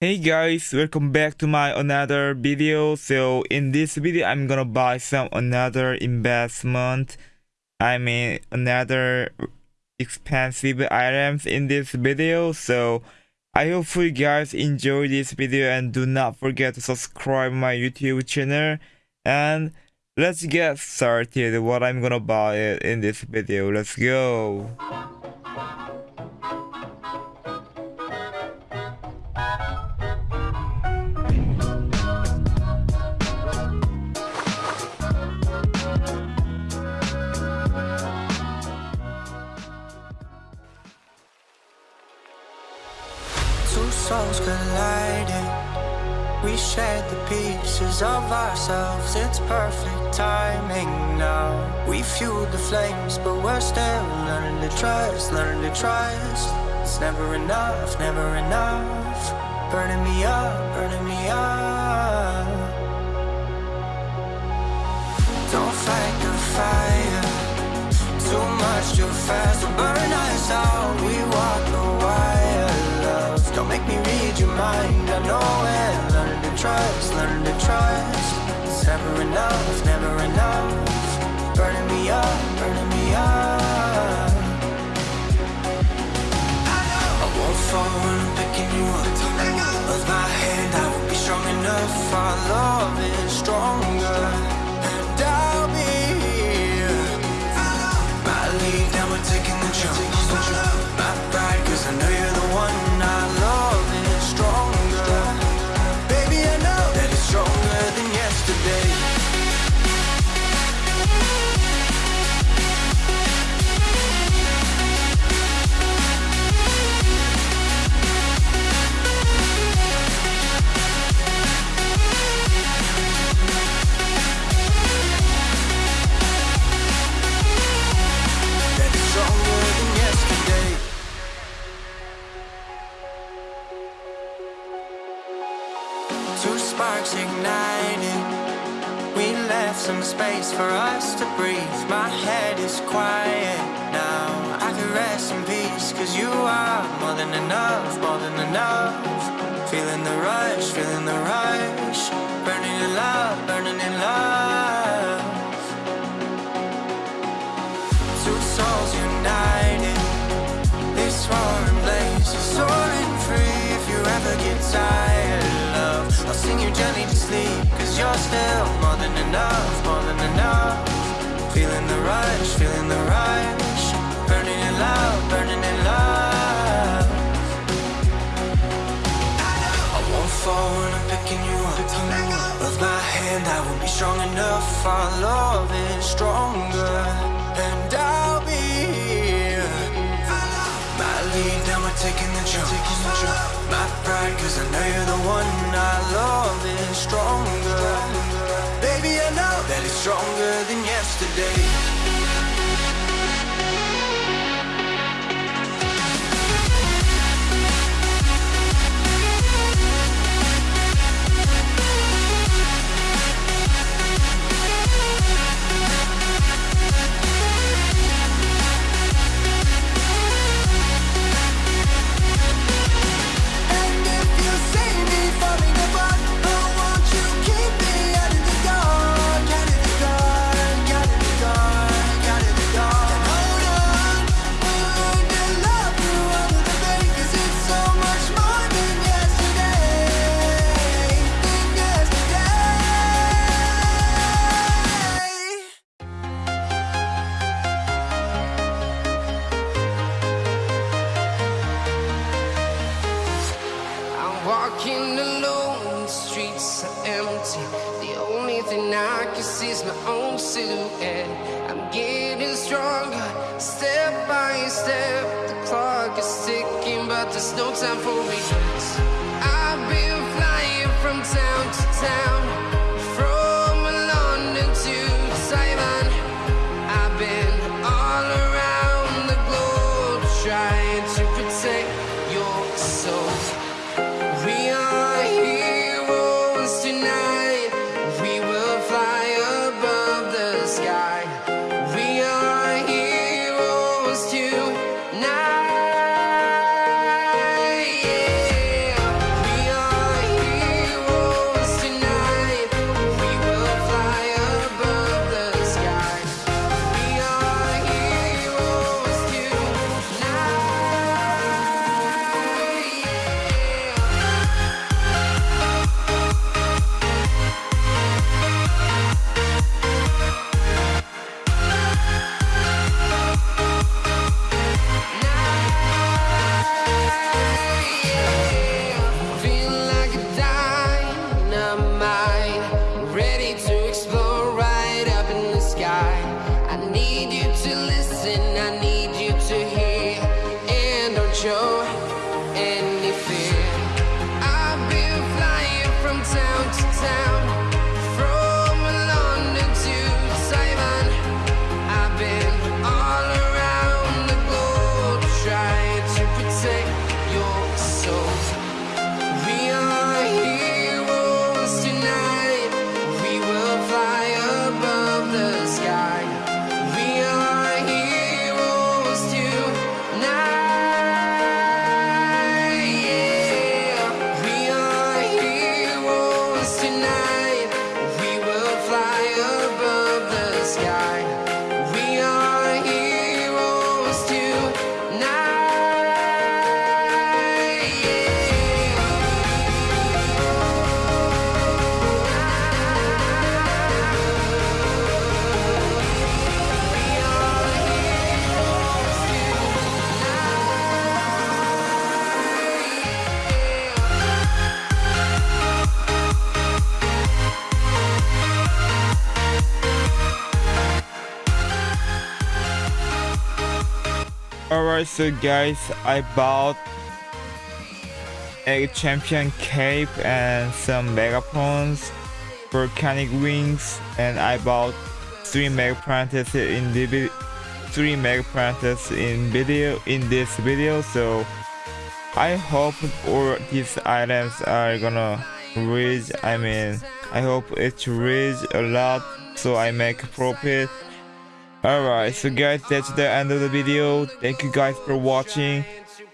Hey guys, welcome back to my another video. So in this video, I'm gonna buy some another investment. I mean another expensive items in this video. So I hope you guys enjoy this video and do not forget to subscribe my YouTube channel. And let's get started what I'm gonna buy in this video. Let's go. Souls colliding. We shared the pieces of ourselves. It's perfect timing now. We fueled the flames, but we're still learning to trust, learning to trust. It's never enough, never enough. Burning me up, burning me up. Don't fight the fire. Too much too fast will burn read your mind. I know it. Learn to trust, learn to trust. It's never enough, it's never enough. Burning me up, burning me up. I won't fall when I'm picking you up. Of my hand, I will be strong enough. Our Two sparks ignited We left some space for us to breathe. My head is quiet now. I can rest in peace, cause you are more than enough, more than enough. Feeling the rush, feeling the rush. Burning in love. Than enough, more than enough. Feeling the rush, feeling the rush. Burning in love, burning in love. I won't fall when I'm picking you up. Of my hand, I will be strong enough. Our love is stronger, and I'll be here. My lead, now we're taking the jump. My pride, cause I know you're the one. Our love is stronger. Stronger than yesterday. Walking alone, the streets are empty. The only thing I can see is my own silhouette. I'm getting stronger, step by step. The clock is ticking, but there's no time for regrets. So guys, I bought a champion cape and some megapawns volcanic wings and I bought three mega apprentice in the three mega apprentice in video in this video. So I hope all these items are gonna reach I mean I hope it reach a lot so I make profit alright so guys that's the end of the video. Thank you guys for watching.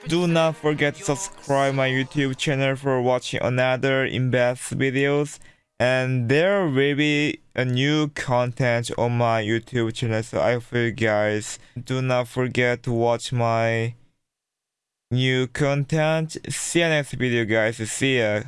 Do not forget to subscribe my youtube channel for watching another invest videos. And there will be a new content on my youtube channel so i hope you guys do not forget to watch my new content. See you next video guys. See ya